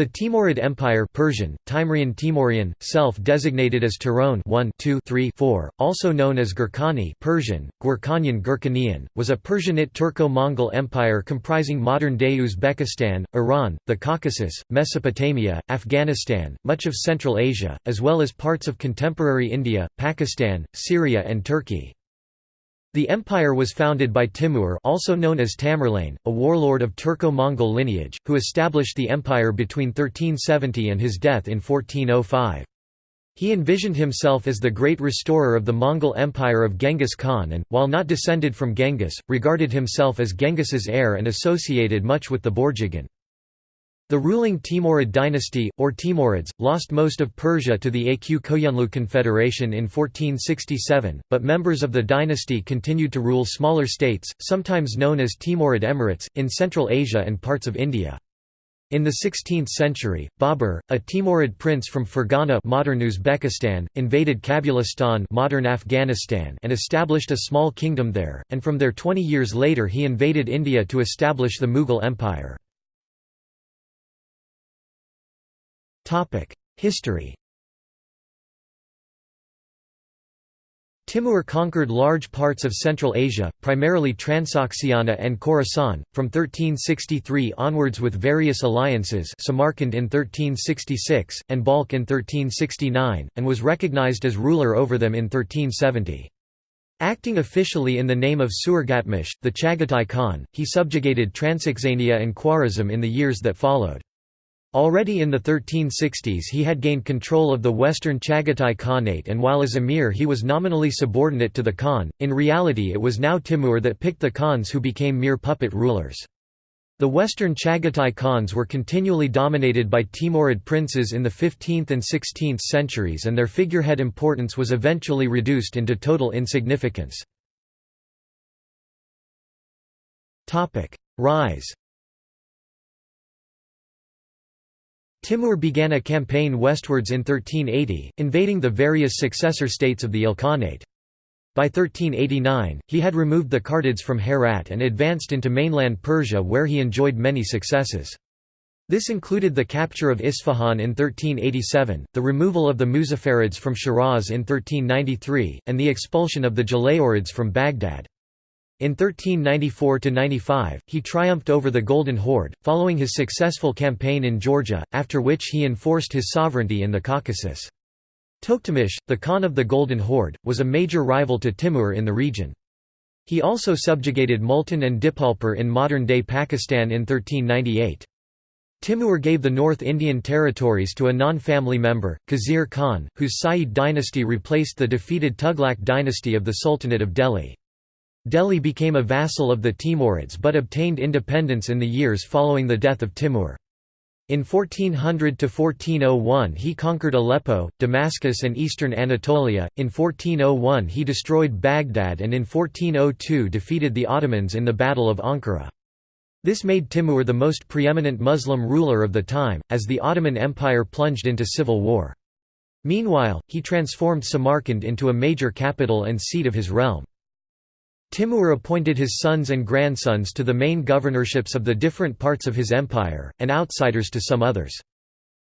The Timurid Empire Persian, Timurian Timurian, self-designated as Turon 1 2 3 4, also known as Gurkhani Persian, Gurkhanian Gurkhanian, was a Persianate Turco-Mongol empire comprising modern-day Uzbekistan, Iran, the Caucasus, Mesopotamia, Afghanistan, much of Central Asia, as well as parts of contemporary India, Pakistan, Syria and Turkey. The empire was founded by Timur also known as Tamerlane, a warlord of Turco-Mongol lineage, who established the empire between 1370 and his death in 1405. He envisioned himself as the great restorer of the Mongol Empire of Genghis Khan and, while not descended from Genghis, regarded himself as Genghis's heir and associated much with the Borjigin. The ruling Timurid dynasty, or Timurids, lost most of Persia to the Aq Koyunlu Confederation in 1467, but members of the dynasty continued to rule smaller states, sometimes known as Timurid Emirates, in Central Asia and parts of India. In the 16th century, Babur, a Timurid prince from Fergana modern Uzbekistan, invaded Kabulistan modern Afghanistan and established a small kingdom there, and from there 20 years later he invaded India to establish the Mughal Empire. History Timur conquered large parts of Central Asia, primarily Transoxiana and Khorasan, from 1363 onwards with various alliances Samarkand in 1366, and Balkh in 1369, and was recognized as ruler over them in 1370. Acting officially in the name of Suarghatmish, the Chagatai Khan, he subjugated Transoxania and Khwarezm in the years that followed. Already in the 1360s he had gained control of the western Chagatai Khanate and while as emir he was nominally subordinate to the Khan, in reality it was now Timur that picked the Khans who became mere puppet rulers. The western Chagatai Khans were continually dominated by Timurid princes in the 15th and 16th centuries and their figurehead importance was eventually reduced into total insignificance. Rise Timur began a campaign westwards in 1380, invading the various successor states of the Ilkhanate. By 1389, he had removed the Kartids from Herat and advanced into mainland Persia where he enjoyed many successes. This included the capture of Isfahan in 1387, the removal of the Muzaffarids from Shiraz in 1393, and the expulsion of the Jalayirids from Baghdad. In 1394–95, he triumphed over the Golden Horde, following his successful campaign in Georgia, after which he enforced his sovereignty in the Caucasus. Toktamish, the Khan of the Golden Horde, was a major rival to Timur in the region. He also subjugated Multan and Dipalpur in modern-day Pakistan in 1398. Timur gave the North Indian territories to a non-family member, Khizr Khan, whose Sayyid dynasty replaced the defeated Tughlaq dynasty of the Sultanate of Delhi. Delhi became a vassal of the Timurids but obtained independence in the years following the death of Timur. In 1400–1401 he conquered Aleppo, Damascus and eastern Anatolia, in 1401 he destroyed Baghdad and in 1402 defeated the Ottomans in the Battle of Ankara. This made Timur the most preeminent Muslim ruler of the time, as the Ottoman Empire plunged into civil war. Meanwhile, he transformed Samarkand into a major capital and seat of his realm. Timur appointed his sons and grandsons to the main governorships of the different parts of his empire, and outsiders to some others.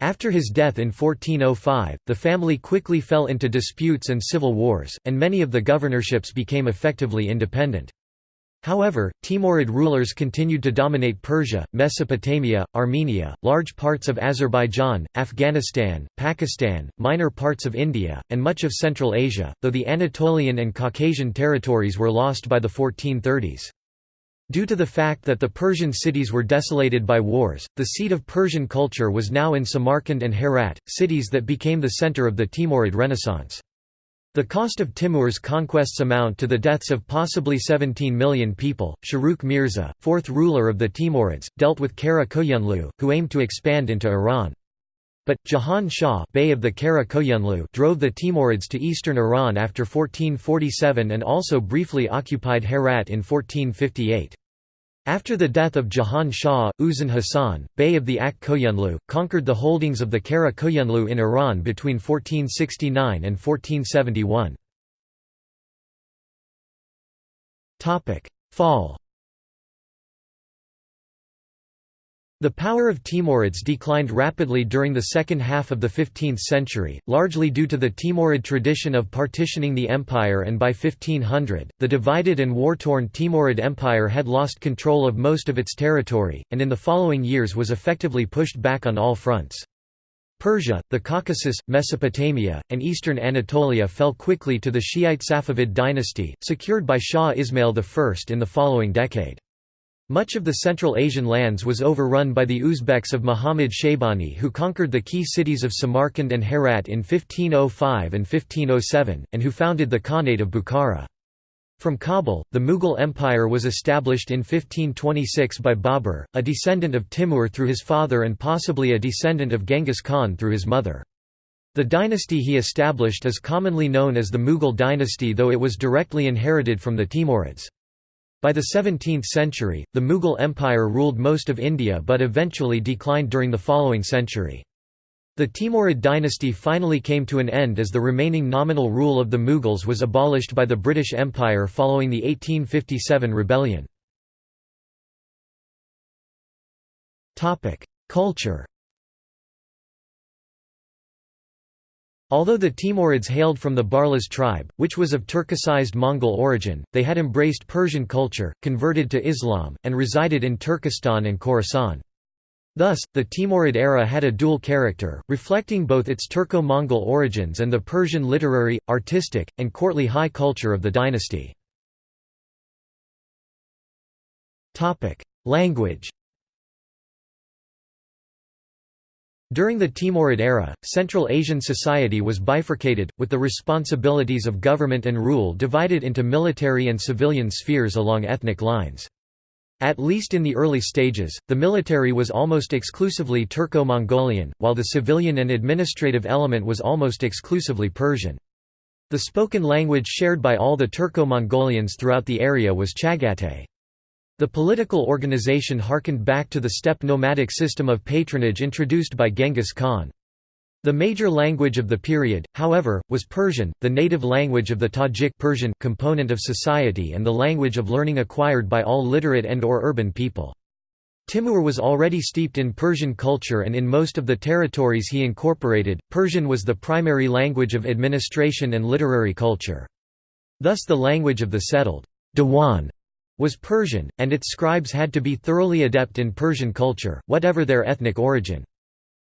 After his death in 1405, the family quickly fell into disputes and civil wars, and many of the governorships became effectively independent. However, Timurid rulers continued to dominate Persia, Mesopotamia, Armenia, large parts of Azerbaijan, Afghanistan, Pakistan, minor parts of India, and much of Central Asia, though the Anatolian and Caucasian territories were lost by the 1430s. Due to the fact that the Persian cities were desolated by wars, the seat of Persian culture was now in Samarkand and Herat, cities that became the center of the Timurid Renaissance. The cost of Timur's conquests amount to the deaths of possibly 17 million people. Shahrukh Mirza, fourth ruler of the Timurids, dealt with Kara Koyunlu, who aimed to expand into Iran. But, Jahan Shah Bey of the Kara Koyunlu drove the Timurids to eastern Iran after 1447 and also briefly occupied Herat in 1458. After the death of Jahan Shah, Uzun Hasan, Bey of the Ak Koyunlu, conquered the holdings of the Kara Koyunlu in Iran between 1469 and 1471. Fall The power of Timurids declined rapidly during the second half of the 15th century, largely due to the Timurid tradition of partitioning the empire and by 1500, the divided and war-torn Timurid Empire had lost control of most of its territory, and in the following years was effectively pushed back on all fronts. Persia, the Caucasus, Mesopotamia, and eastern Anatolia fell quickly to the Shiite Safavid dynasty, secured by Shah Ismail I in the following decade. Much of the Central Asian lands was overrun by the Uzbeks of Muhammad Shaybani who conquered the key cities of Samarkand and Herat in 1505 and 1507, and who founded the Khanate of Bukhara. From Kabul, the Mughal Empire was established in 1526 by Babur, a descendant of Timur through his father and possibly a descendant of Genghis Khan through his mother. The dynasty he established is commonly known as the Mughal dynasty though it was directly inherited from the Timurids. By the 17th century, the Mughal Empire ruled most of India but eventually declined during the following century. The Timurid dynasty finally came to an end as the remaining nominal rule of the Mughals was abolished by the British Empire following the 1857 rebellion. Culture Although the Timurids hailed from the Barlas tribe, which was of Turkicized Mongol origin, they had embraced Persian culture, converted to Islam, and resided in Turkestan and Khorasan. Thus, the Timurid era had a dual character, reflecting both its Turco-Mongol origins and the Persian literary, artistic, and courtly high culture of the dynasty. Language During the Timurid era, Central Asian society was bifurcated, with the responsibilities of government and rule divided into military and civilian spheres along ethnic lines. At least in the early stages, the military was almost exclusively Turco-Mongolian, while the civilian and administrative element was almost exclusively Persian. The spoken language shared by all the Turco-Mongolians throughout the area was Chagatai. The political organization harkened back to the steppe nomadic system of patronage introduced by Genghis Khan. The major language of the period, however, was Persian, the native language of the Tajik Persian component of society and the language of learning acquired by all literate and or urban people. Timur was already steeped in Persian culture and in most of the territories he incorporated, Persian was the primary language of administration and literary culture. Thus the language of the settled Diwan was Persian, and its scribes had to be thoroughly adept in Persian culture, whatever their ethnic origin.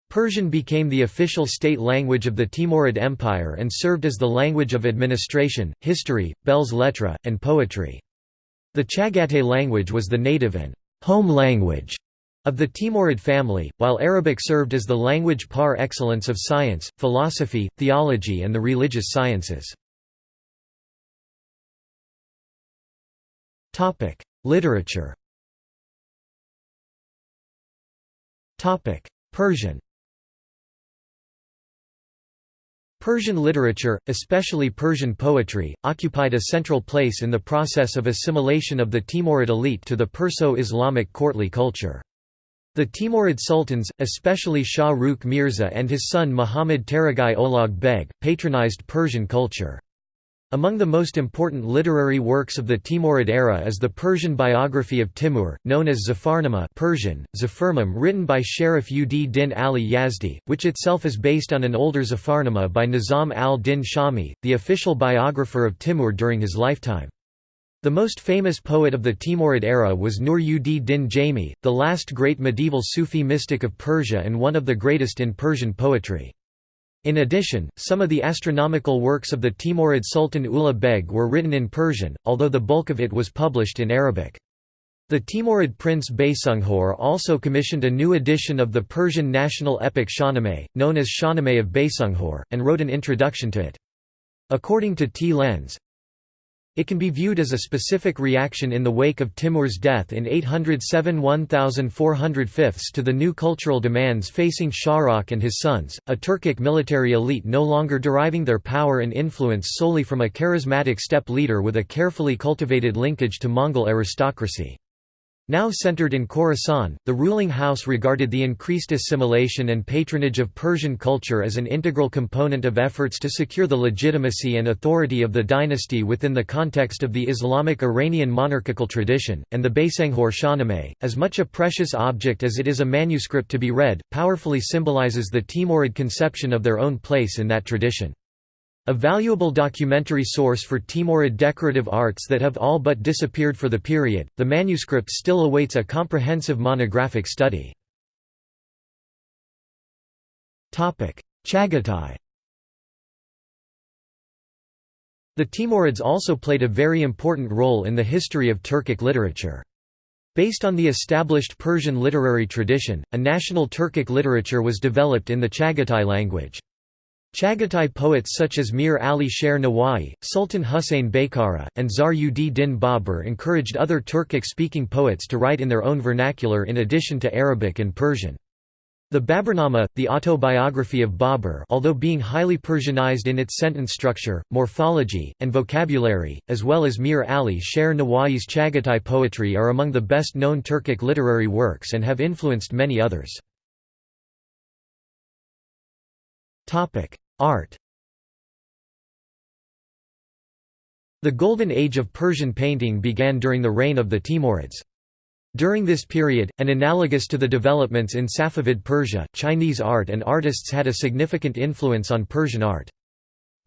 Persian became the official state language of the Timurid Empire and served as the language of administration, history, belles lettres, and poetry. The Chagatai language was the native and home language of the Timurid family, while Arabic served as the language par excellence of science, philosophy, theology and the religious sciences. Literature Persian Persian literature, especially Persian poetry, occupied a central place in the process of assimilation of the Timurid elite to the Perso-Islamic courtly culture. The Timurid sultans, especially Shah Rukh Mirza and his son Muhammad Taragai Ulugh Beg, patronized Persian culture. Among the most important literary works of the Timurid era is the Persian biography of Timur, known as Zafarnama Persian, Zafarnam written by Sharif ud Din Ali Yazdi, which itself is based on an older Zafarnama by Nizam al-Din Shami, the official biographer of Timur during his lifetime. The most famous poet of the Timurid era was Nur ud Din Jami, the last great medieval Sufi mystic of Persia and one of the greatest in Persian poetry. In addition, some of the astronomical works of the Timurid Sultan Ulugh Beg were written in Persian, although the bulk of it was published in Arabic. The Timurid prince Baysunghor also commissioned a new edition of the Persian national epic Shahnameh, known as Shahnameh of Baysunghor, and wrote an introduction to it. According to T. Lenz, it can be viewed as a specific reaction in the wake of Timur's death in 807 1405 to the new cultural demands facing Shahrukh and his sons, a Turkic military elite no longer deriving their power and influence solely from a charismatic steppe leader with a carefully cultivated linkage to Mongol aristocracy. Now centered in Khorasan, the ruling house regarded the increased assimilation and patronage of Persian culture as an integral component of efforts to secure the legitimacy and authority of the dynasty within the context of the Islamic Iranian monarchical tradition, and the Baysanghor Shahnameh, as much a precious object as it is a manuscript to be read, powerfully symbolizes the Timurid conception of their own place in that tradition. A valuable documentary source for Timurid decorative arts that have all but disappeared for the period, the manuscript still awaits a comprehensive monographic study. Chagatai The Timurids also played a very important role in the history of Turkic literature. Based on the established Persian literary tradition, a national Turkic literature was developed in the Chagatai language. Chagatai poets such as Mir Ali Sher Nawai, Sultan Hussein Baykara, and Zahir ud din Babur encouraged other Turkic-speaking poets to write in their own vernacular in addition to Arabic and Persian. The Baburnama, the autobiography of Babur although being highly Persianized in its sentence structure, morphology, and vocabulary, as well as Mir Ali Sher Nawai's Chagatai poetry are among the best-known Turkic literary works and have influenced many others. Art The Golden Age of Persian painting began during the reign of the Timurids. During this period, and analogous to the developments in Safavid Persia, Chinese art and artists had a significant influence on Persian art.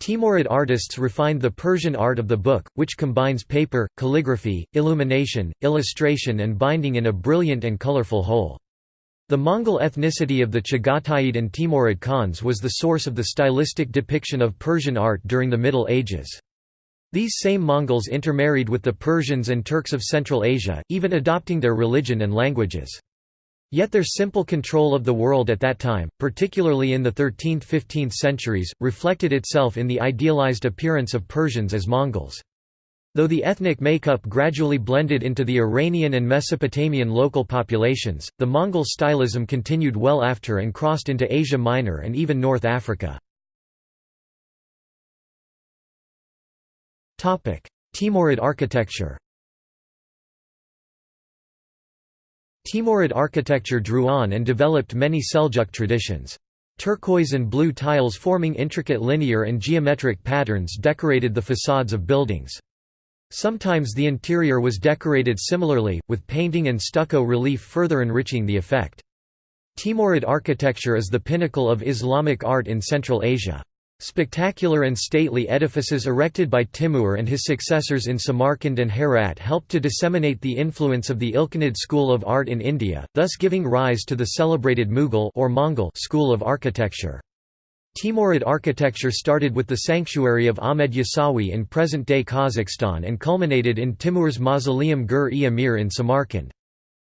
Timurid artists refined the Persian art of the book, which combines paper, calligraphy, illumination, illustration and binding in a brilliant and colorful whole. The Mongol ethnicity of the Chagataid and Timurid Khans was the source of the stylistic depiction of Persian art during the Middle Ages. These same Mongols intermarried with the Persians and Turks of Central Asia, even adopting their religion and languages. Yet their simple control of the world at that time, particularly in the 13th–15th centuries, reflected itself in the idealized appearance of Persians as Mongols. Though the ethnic makeup gradually blended into the Iranian and Mesopotamian local populations, the Mongol stylism continued well after and crossed into Asia Minor and even North Africa. Timurid architecture Timurid architecture drew on and developed many Seljuk traditions. Turquoise and blue tiles forming intricate linear and geometric patterns decorated the facades of buildings. Sometimes the interior was decorated similarly, with painting and stucco relief further enriching the effect. Timurid architecture is the pinnacle of Islamic art in Central Asia. Spectacular and stately edifices erected by Timur and his successors in Samarkand and Herat helped to disseminate the influence of the Ilkhanid school of art in India, thus giving rise to the celebrated Mughal or Mongol school of architecture. Timurid architecture started with the sanctuary of Ahmed Yasawi in present-day Kazakhstan and culminated in Timur's mausoleum Gur-e-Amir in Samarkand.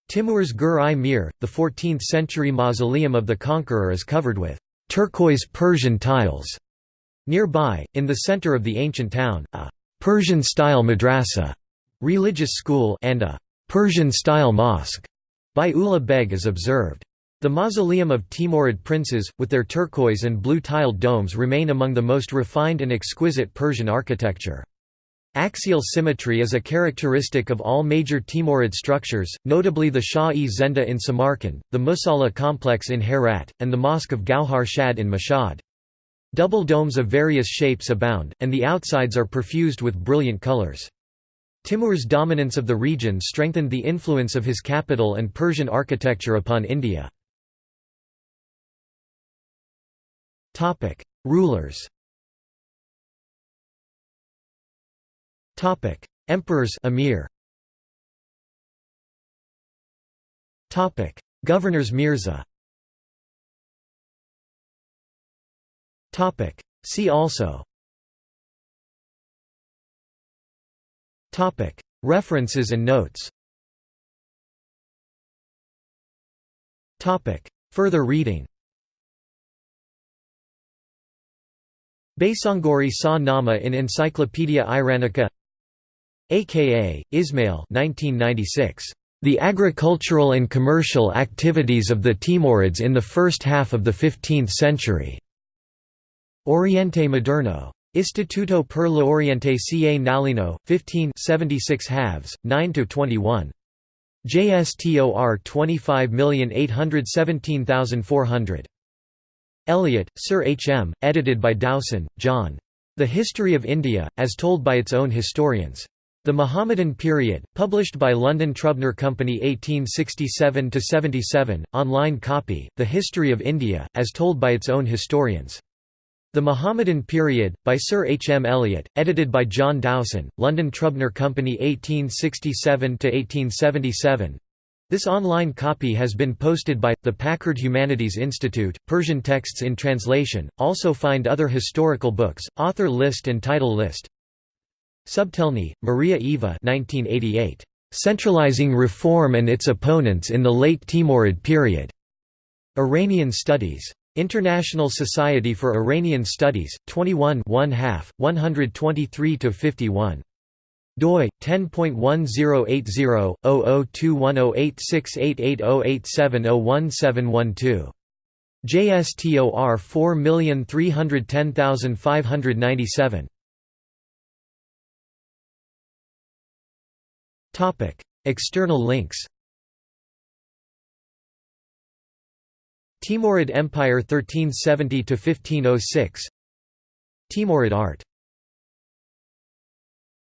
Timur's Gur-i-Mir, the 14th-century mausoleum of the conqueror is covered with turquoise Persian tiles. Nearby, in the center of the ancient town, a Persian-style madrasa religious school and a Persian-style mosque by Ulugh Beg is observed. The mausoleum of Timurid princes, with their turquoise and blue-tiled domes remain among the most refined and exquisite Persian architecture. Axial symmetry is a characteristic of all major Timurid structures, notably the Shah-e Zenda in Samarkand, the Musalla complex in Herat, and the Mosque of Gauhar Shad in Mashhad. Double domes of various shapes abound, and the outsides are perfused with brilliant colors. Timur's dominance of the region strengthened the influence of his capital and Persian architecture upon India. Topic: Rulers. Topic: Emperors Emir. Topic: Governors Mirza. Topic: See also. Topic: References and notes. Topic: Further reading. Baysanghori Sa Nama in Encyclopaedia Iranica aka, Ismail 1996. The Agricultural and Commercial Activities of the Timurids in the First Half of the Fifteenth Century. Oriente Moderno. Istituto per l'Oriente ca Nalino, 15 76 halves, 9–21. JSTOR 25817400. Elliot, Sir H. M., edited by Dowson, John. The History of India, as told by its own historians. The Mohammedan Period, published by London Trubner Company 1867–77, online copy, The History of India, as told by its own historians. The Mohammedan Period, by Sir H. M. Elliot, edited by John Dowson, London Trubner Company 1867–1877 this online copy has been posted by, the Packard Humanities Institute, Persian texts in translation, also find other historical books, author list and title list Subtelny, Maria Eva 1988. Centralizing Reform and Its Opponents in the Late Timurid Period. Iranian Studies. International Society for Iranian Studies, 21 1/2, 123–51 doi 10.1080-002108688087017112 JSTOR 4310597 Topic: External links Timurid Empire 1370–1506 Timurid art